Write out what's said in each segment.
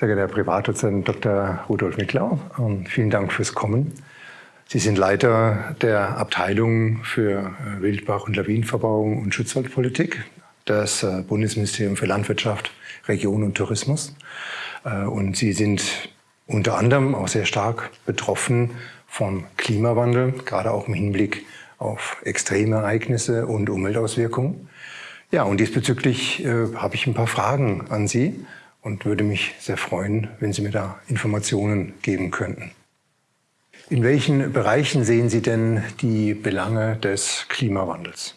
Sehr geehrter Herr Privatdozent Dr. Rudolf Micklau, vielen Dank fürs Kommen. Sie sind Leiter der Abteilung für äh, Wildbach- und Lawinenverbauung und Schutzwaldpolitik des äh, Bundesministeriums für Landwirtschaft, Region und Tourismus. Äh, und Sie sind unter anderem auch sehr stark betroffen vom Klimawandel, gerade auch im Hinblick auf Extremereignisse und Umweltauswirkungen. Ja, und diesbezüglich äh, habe ich ein paar Fragen an Sie und würde mich sehr freuen, wenn Sie mir da Informationen geben könnten. In welchen Bereichen sehen Sie denn die Belange des Klimawandels?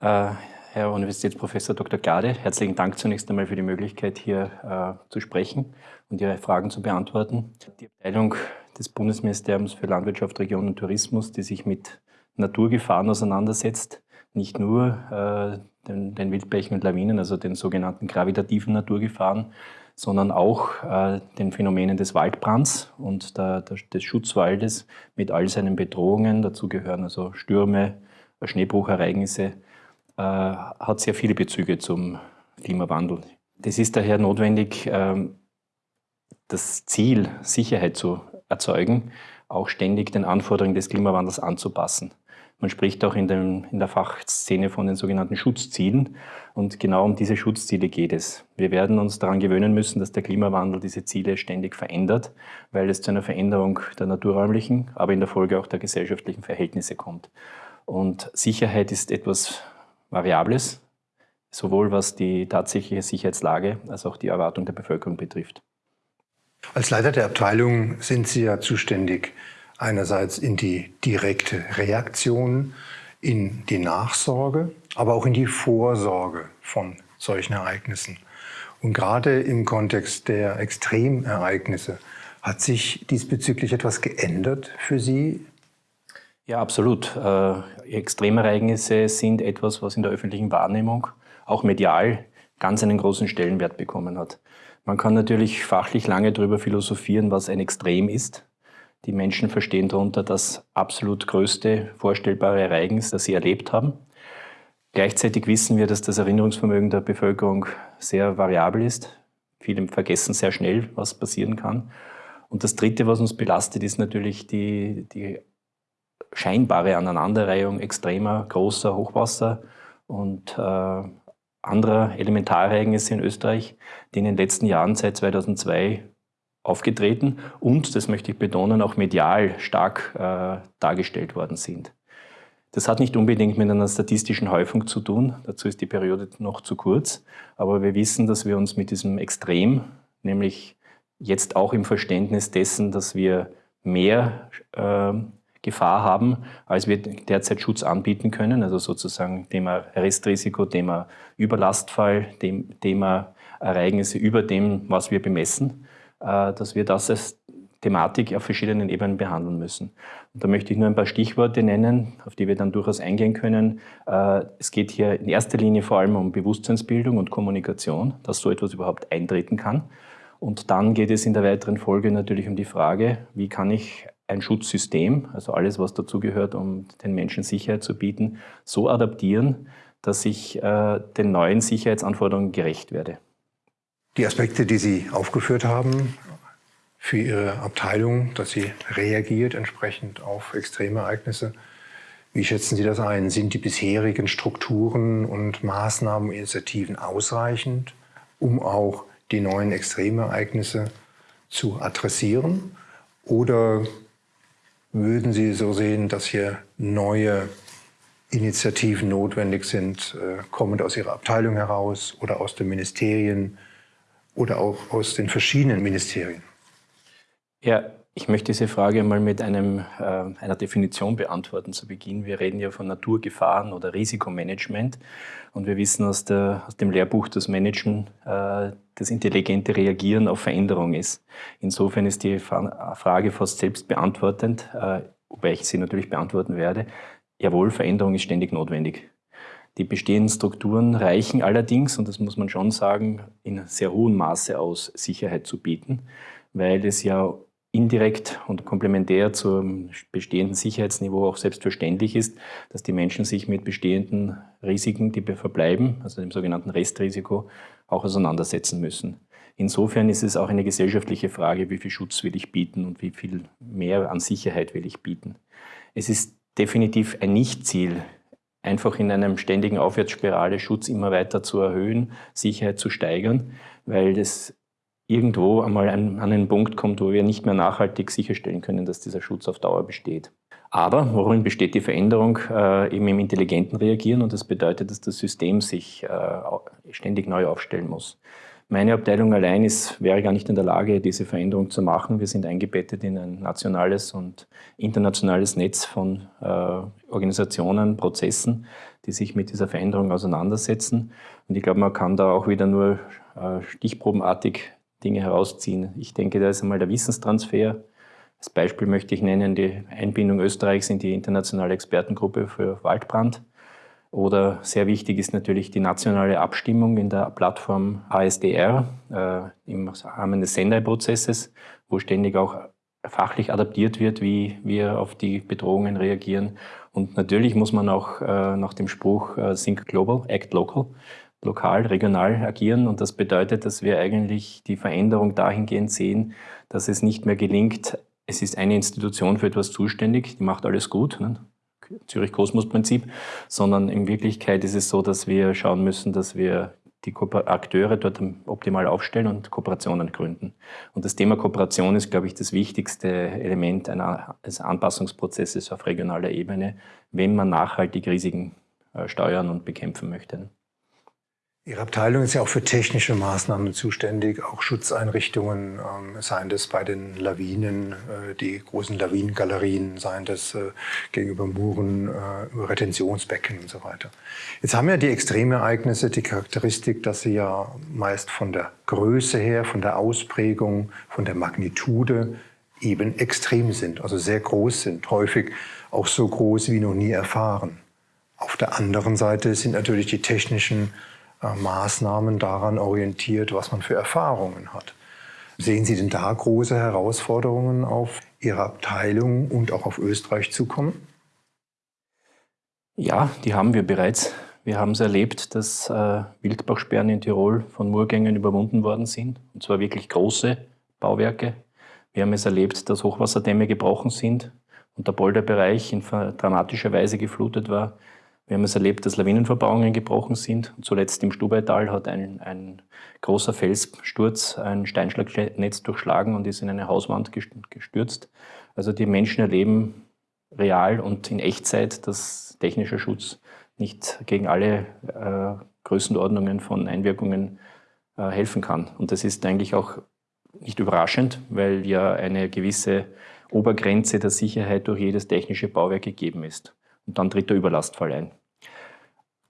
Äh, Herr Universitätsprofessor Dr. Gade, herzlichen Dank zunächst einmal für die Möglichkeit, hier äh, zu sprechen und Ihre Fragen zu beantworten. Die Abteilung des Bundesministeriums für Landwirtschaft, Region und Tourismus, die sich mit Naturgefahren auseinandersetzt, nicht nur äh, den, den Wildbächen und Lawinen, also den sogenannten gravitativen Naturgefahren, sondern auch äh, den Phänomenen des Waldbrands und der, der, des Schutzwaldes mit all seinen Bedrohungen. Dazu gehören also Stürme, Schneebruchereignisse, äh, hat sehr viele Bezüge zum Klimawandel. Das ist daher notwendig, äh, das Ziel, Sicherheit zu erzeugen, auch ständig den Anforderungen des Klimawandels anzupassen. Man spricht auch in, dem, in, der Fachszene von den sogenannten Schutzzielen. Und genau um diese Schutzziele geht es. Wir werden uns daran gewöhnen müssen, dass der Klimawandel diese Ziele ständig verändert, weil es zu einer Veränderung der naturräumlichen, aber in der Folge auch der gesellschaftlichen Verhältnisse kommt. Und Sicherheit ist etwas Variables, sowohl was die tatsächliche Sicherheitslage als auch die Erwartung der Bevölkerung betrifft. Als Leiter der Abteilung sind Sie ja zuständig einerseits in die direkte Reaktion, in die Nachsorge, aber auch in die Vorsorge von solchen Ereignissen. Und gerade im Kontext der Extremereignisse hat sich diesbezüglich etwas geändert für Sie? Ja, absolut. Äh, Extremereignisse sind etwas, was in der öffentlichen Wahrnehmung, auch medial, ganz einen großen Stellenwert bekommen hat. Man kann natürlich fachlich lange darüber philosophieren, was ein Extrem ist. Die Menschen verstehen darunter das absolut größte vorstellbare Ereignis, das sie erlebt haben. Gleichzeitig wissen wir, dass das Erinnerungsvermögen der Bevölkerung sehr variabel ist. Viele vergessen sehr schnell, was passieren kann. Und das Dritte, was uns belastet, ist natürlich die, die scheinbare Aneinanderreihung extremer, großer Hochwasser und äh, anderer Elementarereignisse in Österreich, die in den letzten Jahren seit 2002 aufgetreten und, das möchte ich betonen, auch medial stark äh, dargestellt worden sind. Das hat nicht unbedingt mit einer statistischen Häufung zu tun, dazu ist die Periode noch zu kurz, aber wir wissen, dass wir uns mit diesem Extrem, nämlich jetzt auch im Verständnis dessen, dass wir mehr äh, Gefahr haben, als wir derzeit Schutz anbieten können, also sozusagen Thema Restrisiko, Thema Überlastfall, Thema Ereignisse über dem, was wir bemessen, dass wir das als Thematik auf verschiedenen Ebenen behandeln müssen. Und da möchte ich nur ein paar Stichworte nennen, auf die wir dann durchaus eingehen können. Äh, es geht hier in erster Linie vor allem um Bewusstseinsbildung und Kommunikation, dass so etwas überhaupt eintreten kann. Und dann geht es in der weiteren Folge natürlich um die Frage, wie kann ich ein Schutzsystem, also alles, was dazugehört, um den Menschen Sicherheit zu bieten, so adaptieren, dass ich äh, den neuen Sicherheitsanforderungen gerecht werde. Die Aspekte, die Sie aufgeführt haben für Ihre Abteilung, dass sie reagiert entsprechend auf Extremereignisse, wie schätzen Sie das ein? Sind die bisherigen Strukturen und Maßnahmen, Initiativen ausreichend, um auch die neuen Extremereignisse zu adressieren? Oder würden Sie so sehen, dass hier neue Initiativen notwendig sind, äh, kommend aus Ihrer Abteilung heraus oder aus den Ministerien oder auch aus den verschiedenen Ministerien? Ja, ich möchte diese Frage mal mit einem, äh, einer Definition beantworten zu Beginn. Wir reden ja von Naturgefahren oder Risikomanagement und wir wissen aus, der, aus dem Lehrbuch, dass Managen äh, das intelligente Reagieren auf Veränderung ist. Insofern ist die Frage fast selbst beantwortend, äh, wobei ich sie natürlich beantworten werde. Jawohl, Veränderung ist ständig notwendig. Die bestehenden Strukturen reichen allerdings, und das muss man schon sagen, in sehr hohem Maße aus, Sicherheit zu bieten, weil es ja indirekt und komplementär zum bestehenden Sicherheitsniveau auch selbstverständlich ist, dass die Menschen sich mit bestehenden Risiken, die verbleiben, also dem sogenannten Restrisiko, auch auseinandersetzen müssen. Insofern ist es auch eine gesellschaftliche Frage, wie viel Schutz will ich bieten und wie viel mehr an Sicherheit will ich bieten. Es ist definitiv ein Nichtziel, einfach in einem ständigen Aufwärtsspirale Schutz immer weiter zu erhöhen, Sicherheit zu steigern, weil das irgendwo einmal an, einen Punkt kommt, wo wir nicht mehr nachhaltig sicherstellen können, dass dieser Schutz auf Dauer besteht. Aber worin besteht die Veränderung? Äh, eben im intelligenten Reagieren und das bedeutet, dass das System sich äh, ständig neu aufstellen muss. Meine Abteilung allein ist, wäre gar nicht in der Lage, diese Veränderung zu machen. Wir sind eingebettet in ein nationales und internationales Netz von äh, Organisationen, Prozessen, die sich mit dieser Veränderung auseinandersetzen. Und ich glaube, man kann da auch wieder nur äh, stichprobenartig Dinge herausziehen. Ich denke, da ist einmal der Wissenstransfer. Als Beispiel möchte ich nennen die Einbindung Österreichs in die internationale Expertengruppe für Waldbrand. Oder sehr wichtig ist natürlich die nationale Abstimmung in der Plattform ASDR äh, im Rahmen des Sendai-Prozesses, wo ständig auch fachlich adaptiert wird, wie wir auf die Bedrohungen reagieren. Und natürlich muss man auch äh, nach dem Spruch äh, Think Global, Act Local lokal, regional agieren. Und das bedeutet, dass wir eigentlich die Veränderung dahingehend sehen, dass es nicht mehr gelingt, es ist eine Institution für etwas zuständig, die macht alles gut, ne? Zürich-Kosmos-Prinzip, sondern in Wirklichkeit ist es so, dass wir schauen müssen, dass wir die Akteure dort optimal aufstellen und Kooperationen gründen. Und das Thema Kooperation ist, glaube ich, das wichtigste Element eines Anpassungsprozesses auf regionaler Ebene, wenn man nachhaltig Risiken äh, steuern und bekämpfen möchte. Ihre Abteilung ist ja auch für technische Maßnahmen zuständig, auch Schutzeinrichtungen, ähm, seien das bei den Lawinen, äh, die großen Lawinengalerien, seien das äh, gegenüber Muren, äh, Retentionsbecken und so weiter. Jetzt haben ja die Extremereignisse die Charakteristik, dass sie ja meist von der Größe her, von der Ausprägung, von der Magnitude eben extrem sind, also sehr groß sind, häufig auch so groß wie noch nie erfahren. Auf der anderen Seite sind natürlich die technischen Maßnahmen daran orientiert, was man für Erfahrungen hat. Sehen Sie denn da große Herausforderungen auf Ihre Abteilung und auch auf Österreich zukommen? Ja, die haben wir bereits. Wir haben es erlebt, dass äh, Wildbachsperren in Tirol von Murgängen überwunden worden sind, und zwar wirklich große Bauwerke. Wir haben es erlebt, dass Hochwasserdämme gebrochen sind und der Polderbereich in dramatischer Weise geflutet war. Wir haben es erlebt, dass Lawinenverbauungen gebrochen sind. Zuletzt im Stubaital hat ein, ein großer Felssturz ein Steinschlagnetz durchschlagen und ist in eine Hauswand gestürzt. Also die Menschen erleben real und in Echtzeit, dass technischer Schutz nicht gegen alle äh, Größenordnungen von Einwirkungen äh, helfen kann. Und das ist eigentlich auch nicht überraschend, weil ja eine gewisse Obergrenze der Sicherheit durch jedes technische Bauwerk gegeben ist. Und dann tritt der Überlastfall ein.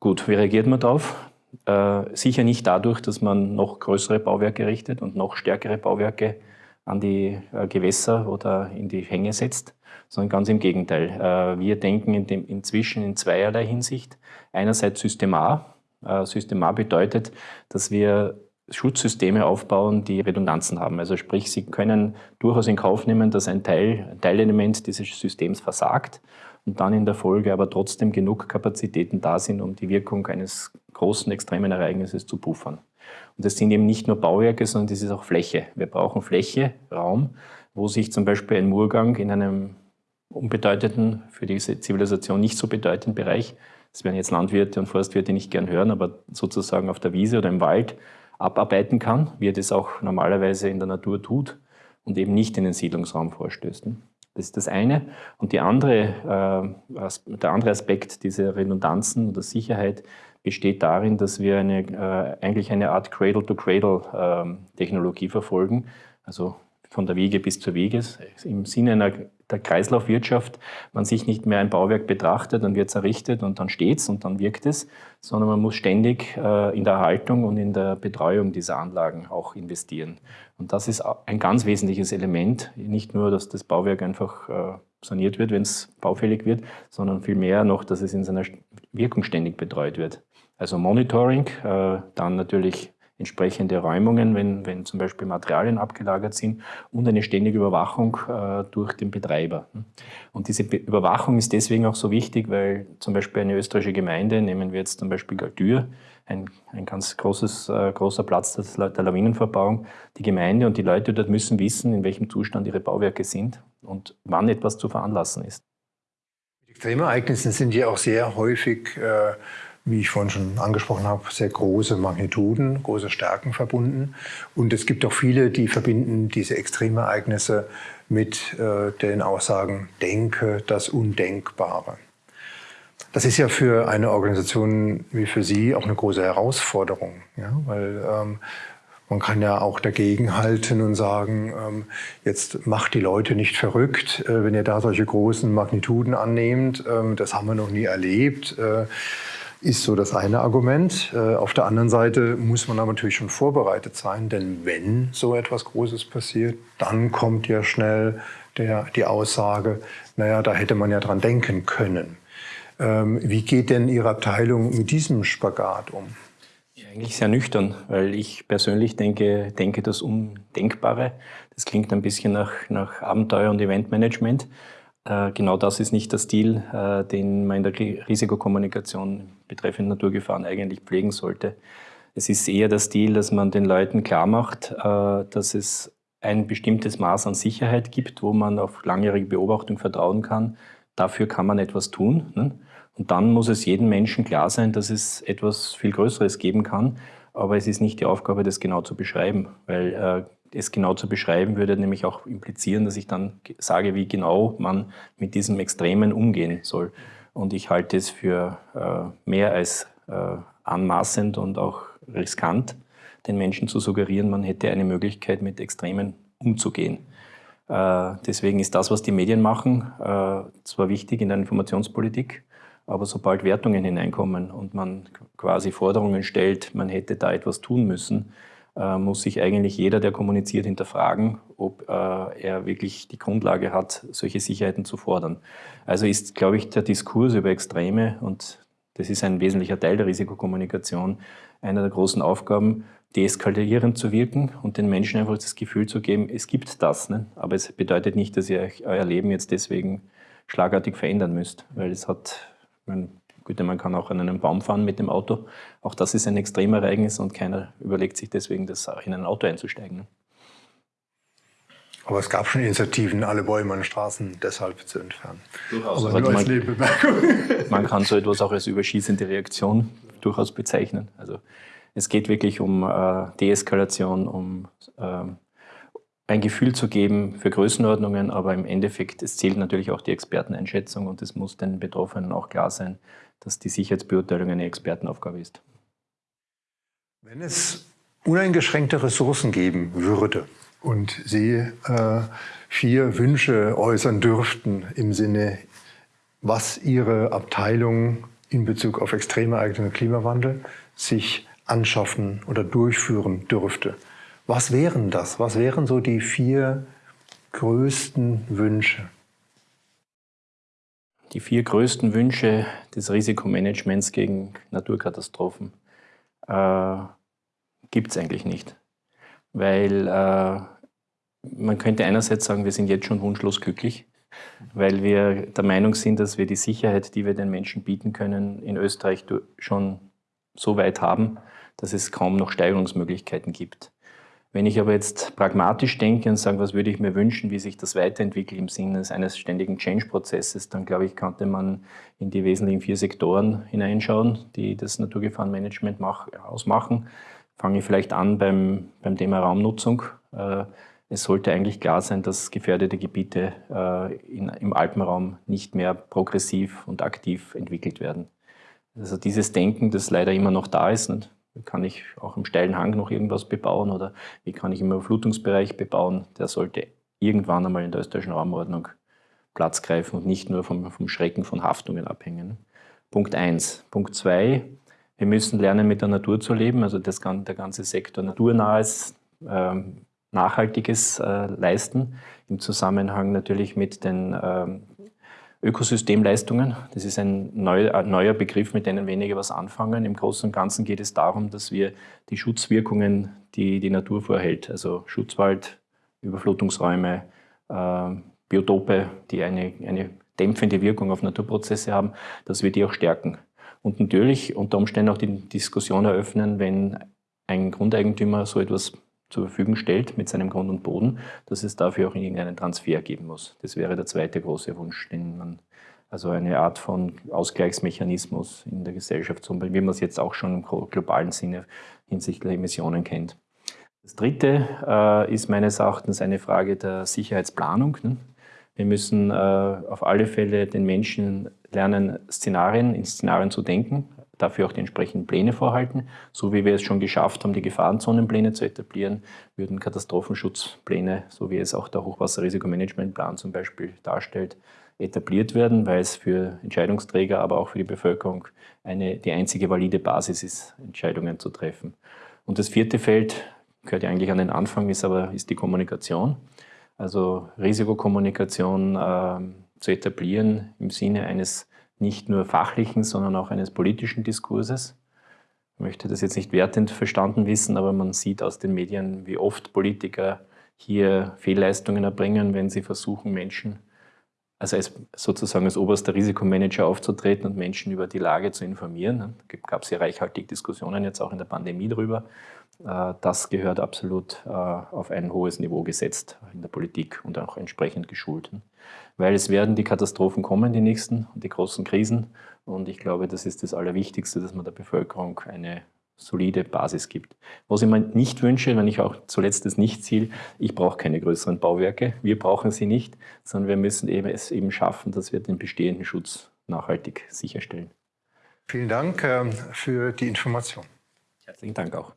Gut, wie reagiert man darauf? Äh, sicher nicht dadurch, dass man noch größere Bauwerke richtet und noch stärkere Bauwerke an die äh, Gewässer oder in die Hänge setzt, sondern ganz im Gegenteil. Äh, wir denken in dem, inzwischen in zweierlei Hinsicht. Einerseits Systemar. Äh, Systemar bedeutet, dass wir Schutzsysteme aufbauen, die Redundanzen haben. Also sprich, Sie können durchaus in Kauf nehmen, dass ein, Teil, ein Teilelement dieses Systems versagt und dann in der Folge aber trotzdem genug Kapazitäten da sind, um die Wirkung eines großen, extremen Ereignisses zu puffern. Und das sind eben nicht nur Bauwerke, sondern das ist auch Fläche. Wir brauchen Fläche, Raum, wo sich zum Beispiel ein Murgang in einem unbedeutenden, für diese Zivilisation nicht so bedeutenden Bereich, das werden jetzt Landwirte und Forstwirte nicht gern hören, aber sozusagen auf der Wiese oder im Wald abarbeiten kann, wie er das auch normalerweise in der Natur tut und eben nicht in den Siedlungsraum vorstößt. Das ist das eine. Und die andere, äh, der andere Aspekt dieser Redundanzen oder Sicherheit besteht darin, dass wir eine, äh, eigentlich eine Art Cradle-to-Cradle-Technologie ähm, verfolgen. Also von der Wiege bis zur Wiege. Im Sinne einer, der Kreislaufwirtschaft man sich nicht mehr ein Bauwerk betrachtet, dann wird es errichtet und dann steht es und dann wirkt es, sondern man muss ständig äh, in der Erhaltung und in der Betreuung dieser Anlagen auch investieren. Und das ist ein ganz wesentliches Element, nicht nur, dass das Bauwerk einfach äh, saniert wird, wenn es baufällig wird, sondern vielmehr noch, dass es in seiner Wirkung ständig betreut wird. Also Monitoring, äh, dann natürlich entsprechende Räumungen, wenn, wenn zum Beispiel Materialien abgelagert sind und eine ständige Überwachung äh, durch den Betreiber. Und diese Be Überwachung ist deswegen auch so wichtig, weil zum Beispiel eine österreichische Gemeinde, nehmen wir jetzt zum Beispiel Galtür, ein, ein ganz großes, äh, großer Platz der, der Lawinenverbauung, die Gemeinde und die Leute dort müssen wissen, in welchem Zustand ihre Bauwerke sind und wann etwas zu veranlassen ist. Extremereignisse sind ja auch sehr häufig äh, wie ich vorhin schon angesprochen habe, sehr große Magnituden, große Stärken verbunden. Und es gibt auch viele, die verbinden diese Extremereignisse mit äh, den Aussagen, denke das Undenkbare. Das ist ja für eine Organisation wie für Sie auch eine große Herausforderung, ja? weil ähm, man kann ja auch dagegenhalten und sagen, ähm, jetzt macht die Leute nicht verrückt, äh, wenn ihr da solche großen Magnituden annehmt. Ähm, das haben wir noch nie erlebt. Äh, ist so das eine Argument. Äh, auf der anderen Seite muss man aber natürlich schon vorbereitet sein, denn wenn so etwas Großes passiert, dann kommt ja schnell der, die Aussage, naja, da hätte man ja dran denken können. Ähm, wie geht denn Ihre Abteilung mit diesem Spagat um? Ja, eigentlich sehr nüchtern, weil ich persönlich denke, denke das Undenkbare. Das klingt ein bisschen nach, nach Abenteuer und Eventmanagement. Äh, genau das ist nicht der Stil, äh, den man in der Risikokommunikation betreffend Naturgefahren eigentlich pflegen sollte. Es ist eher der Stil, dass man den Leuten klar macht, äh, dass es ein bestimmtes Maß an Sicherheit gibt, wo man auf langjährige Beobachtung vertrauen kann. Dafür kann man etwas tun. Ne? Und dann muss es jedem Menschen klar sein, dass es etwas viel Größeres geben kann. Aber es ist nicht die Aufgabe, das genau zu beschreiben, weil es genau zu beschreiben, würde nämlich auch implizieren, dass ich dann sage, wie genau man mit diesem Extremen umgehen soll. Und ich halte es für äh, mehr als äh, anmaßend und auch riskant, den Menschen zu suggerieren, man hätte eine Möglichkeit, mit Extremen umzugehen. Äh, deswegen ist das, was die Medien machen, äh, zwar wichtig in der Informationspolitik, aber sobald Wertungen hineinkommen und man quasi Forderungen stellt, man hätte da etwas tun müssen, äh, muss sich eigentlich jeder, der kommuniziert, hinterfragen, ob äh, er wirklich die Grundlage hat, solche Sicherheiten zu fordern. Also ist, glaube ich, der Diskurs über Extreme, und das ist ein wesentlicher Teil der Risikokommunikation, einer der großen Aufgaben, deeskalierend zu wirken und den Menschen einfach das Gefühl zu geben, es gibt das. Ne? Aber es bedeutet nicht, dass ihr euer Leben jetzt deswegen schlagartig verändern müsst, weil es hat, man Gut, man kann auch an einem Baum fahren mit dem Auto. Auch das ist ein Extremereignis und keiner überlegt sich deswegen, das in ein Auto einzusteigen. Ne? Aber es gab schon Initiativen, alle Bäume an Straßen deshalb zu entfernen. Durchaus. Aber nur als Nebenbemerkung. Man kann so etwas auch als überschießende Reaktion durchaus bezeichnen. Also es geht wirklich um äh, Deeskalation, um äh, ein Gefühl zu geben für Größenordnungen, aber im Endeffekt, es zählt natürlich auch die Experteneinschätzung und es muss den Betroffenen auch klar sein, dass die Sicherheitsbeurteilung eine Expertenaufgabe ist. Wenn es uneingeschränkte Ressourcen geben würde und Sie äh, vier Wünsche äußern dürften im Sinne, was Ihre Abteilung in Bezug auf Extremereignisse und Klimawandel sich anschaffen oder durchführen dürfte, was wären das? Was wären so die vier größten Wünsche? Die vier größten Wünsche des Risikomanagements gegen Naturkatastrophen äh, gibt es eigentlich nicht. Weil äh, man könnte einerseits sagen, wir sind jetzt schon wunschlos glücklich, weil wir der Meinung sind, dass wir die Sicherheit, die wir den Menschen bieten können, in Österreich schon so weit haben, dass es kaum noch Steigerungsmöglichkeiten gibt. Wenn ich aber jetzt pragmatisch denke und sage, was würde ich mir wünschen, wie sich das weiterentwickelt im Sinne eines ständigen Change-Prozesses, dann glaube ich, könnte man in die wesentlichen vier Sektoren hineinschauen, die das Naturgefahrenmanagement ausmachen. Fange ich vielleicht an beim, beim Thema Raumnutzung. Äh, es sollte eigentlich klar sein, dass gefährdete Gebiete äh, in, im Alpenraum nicht mehr progressiv und aktiv entwickelt werden. Also dieses Denken, das leider immer noch da ist, kann ich auch im steilen Hang noch irgendwas bebauen oder wie kann ich im Überflutungsbereich bebauen? Der sollte irgendwann einmal in der österreichischen Raumordnung Platz greifen und nicht nur vom, vom Schrecken von Haftungen abhängen. Punkt 1. Punkt 2. Wir müssen lernen, mit der Natur zu leben, also das, der ganze Sektor naturnahes, äh, nachhaltiges äh, leisten, im Zusammenhang natürlich mit den äh, Ökosystemleistungen. Das ist ein, neu, ein neuer Begriff, mit dem wenige was anfangen. Im Großen und Ganzen geht es darum, dass wir die Schutzwirkungen, die die Natur vorhält, also Schutzwald, Überflutungsräume, äh, Biotope, die eine, eine dämpfende Wirkung auf Naturprozesse haben, dass wir die auch stärken. Und natürlich unter Umständen auch die Diskussion eröffnen, wenn ein Grundeigentümer so etwas zur Verfügung stellt mit seinem Grund und Boden, dass es dafür auch irgendeinen Transfer geben muss. Das wäre der zweite große Wunsch, den man, also eine Art von Ausgleichsmechanismus in der Gesellschaft, wie man es jetzt auch schon im globalen Sinne hinsichtlich Emissionen kennt. Das dritte äh, ist meines Erachtens eine Frage der Sicherheitsplanung. Ne? Wir müssen äh, auf alle Fälle den Menschen lernen, Szenarien, in Szenarien zu denken, dafür auch die entsprechenden Pläne vorhalten. So wie wir es schon geschafft haben, die Gefahrenzonenpläne zu etablieren, würden Katastrophenschutzpläne, so wie es auch der Hochwasserrisikomanagementplan zum Beispiel darstellt, etabliert werden, weil es für Entscheidungsträger, aber auch für die Bevölkerung eine, die einzige valide Basis ist, Entscheidungen zu treffen. Und das vierte Feld gehört ja eigentlich an den Anfang, ist aber ist die Kommunikation. Also Risikokommunikation äh, zu etablieren im Sinne eines nicht nur fachlichen, sondern auch eines politischen Diskurses. Ich möchte das jetzt nicht wertend verstanden wissen, aber man sieht aus den Medien, wie oft Politiker hier Fehlleistungen erbringen, wenn sie versuchen, Menschen, also als, sozusagen als oberster Risikomanager aufzutreten und Menschen über die Lage zu informieren. Da gab es ja reichhaltig Diskussionen jetzt auch in der Pandemie darüber. Äh, das gehört absolut äh, auf ein hohes Niveau gesetzt in der Politik und auch entsprechend geschult. Weil es werden die Katastrophen kommen, die nächsten, die großen Krisen. Und ich glaube, das ist das Allerwichtigste, dass man der Bevölkerung eine solide Basis gibt. Was ich mir nicht wünsche, wenn ich auch zuletzt das Nicht-Ziel, ich brauche keine größeren Bauwerke, wir brauchen sie nicht, sondern wir müssen eben es eben schaffen, dass wir den bestehenden Schutz nachhaltig sicherstellen. Vielen Dank ähm, für die Information. Herzlichen Dank auch.